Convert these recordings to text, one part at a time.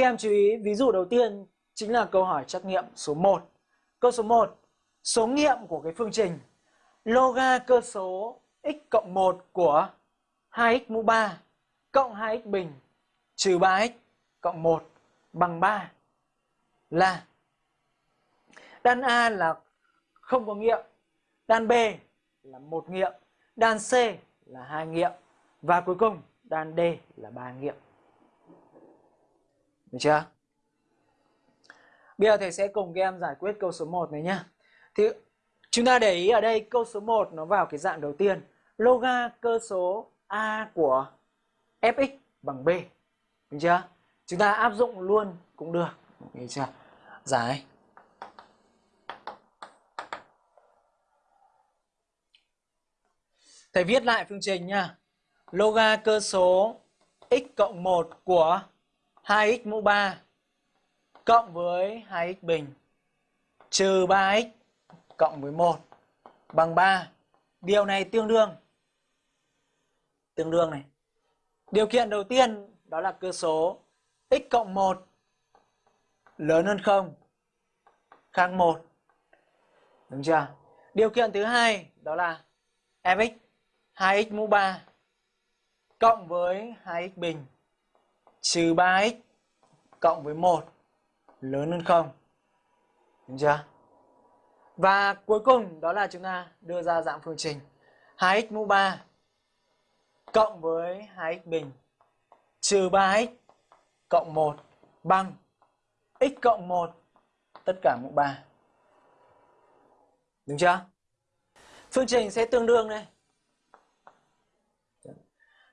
Các em chú ý ví dụ đầu tiên chính là câu hỏi trắc nghiệm số 1. Câu số 1. Số nghiệm của cái phương trình loga cơ số x cộng 1 của 2x mũ 3 cộng 2x bình trừ 3x cộng 1 bằng 3 là đan A là không có nghiệm, đan B là một nghiệm, đan C là hai nghiệm và cuối cùng đan D là ba nghiệm. Được chưa? Bây giờ thầy sẽ cùng các em giải quyết câu số 1 này nhá. Thì chúng ta để ý ở đây câu số 1 nó vào cái dạng đầu tiên. Loga cơ số A của fx bằng b. Được chưa? Chúng ta áp dụng luôn cũng được. Được chưa? Giải. Thầy viết lại phương trình nha. Loga cơ số x cộng 1 của 2x mũ 3 cộng với 2x bình, trừ 3x cộng với 1 bằng 3. Điều này tương đương tương đương này. Điều kiện đầu tiên đó là cơ số x cộng 1 lớn hơn 0 khác 1. Đúng chưa? Điều kiện thứ hai đó là fx 2x mũ 3 cộng với 2x bình trừ 3x cộng với 1 lớn hơn 0. Đúng chưa? Và cuối cùng đó là chúng ta đưa ra dạng phương trình 2x mũ 3 cộng với 2x bình trừ 3x cộng 1 bằng x cộng 1 tất cả mũ 3. Đúng chưa? Phương trình sẽ tương đương đây.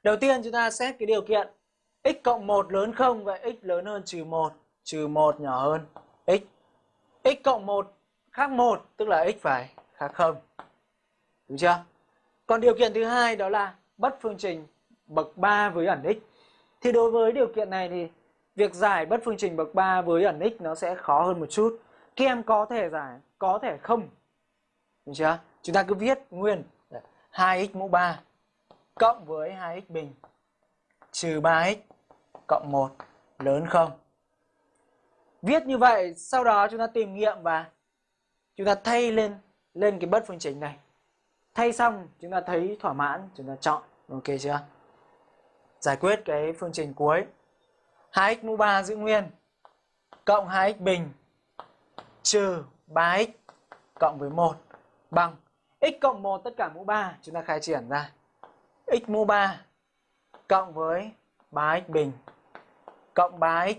Đầu tiên chúng ta xét cái điều kiện x cộng 1 lớn không vậy x lớn hơn trừ 1, trừ 1 nhỏ hơn x. x cộng 1 khác 1 tức là x phải khác 0. Đúng chưa? Còn điều kiện thứ hai đó là bất phương trình bậc 3 với ẩn x. Thì đối với điều kiện này thì việc giải bất phương trình bậc 3 với ẩn x nó sẽ khó hơn một chút. Các em có thể giải, có thể không. Đúng chưa? Chúng ta cứ viết nguyên 2x mũ 3 cộng với 2x bình trừ 3x cộng 1 lớn 0. Viết như vậy, sau đó chúng ta tìm nghiệm và chúng ta thay lên lên cái bất phương trình này. Thay xong chúng ta thấy thỏa mãn, chúng ta chọn. Ok chưa? Giải quyết cái phương trình cuối. 2x mũ 3 giữ nguyên cộng 2x bình trừ 3x cộng với 1 bằng x cộng 1 tất cả mũ 3 chúng ta khai triển ra x mũ 3 cộng với 3x bình. Cộng 3x